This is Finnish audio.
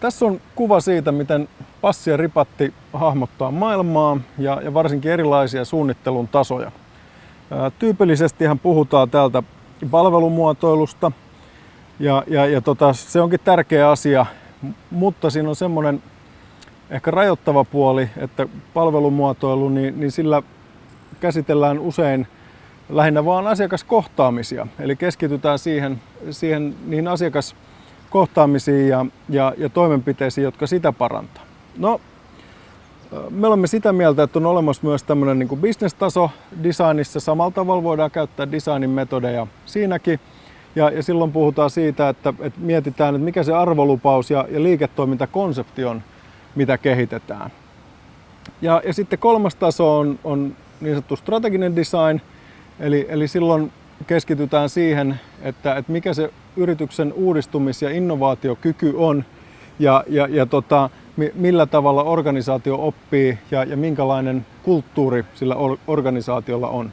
tässä on kuva siitä, miten passi ja ripatti hahmottaa maailmaa ja, ja varsinkin erilaisia suunnittelun tasoja. Tyypillisesti puhutaan täältä palvelumuotoilusta ja, ja, ja tota, se onkin tärkeä asia, mutta siinä on semmoinen ehkä rajoittava puoli, että palvelumuotoilu, niin, niin sillä käsitellään usein lähinnä vain asiakaskohtaamisia. Eli keskitytään siihen, siihen niihin asiakaskohtaamisiin ja, ja, ja toimenpiteisiin, jotka sitä parantaa. No, me olemme sitä mieltä, että on olemassa myös tämmöinen niin kuin bisnestaso designissa. Samalla tavalla voidaan käyttää designin metodeja siinäkin. Ja, ja silloin puhutaan siitä, että, että mietitään, että mikä se arvolupaus ja, ja liiketoimintakonsepti on, mitä kehitetään. Ja, ja sitten kolmas taso on, on niin sanottu strateginen design, eli, eli silloin keskitytään siihen, että, että mikä se yrityksen uudistumis- ja innovaatiokyky on ja, ja, ja tota, millä tavalla organisaatio oppii ja, ja minkälainen kulttuuri sillä organisaatiolla on.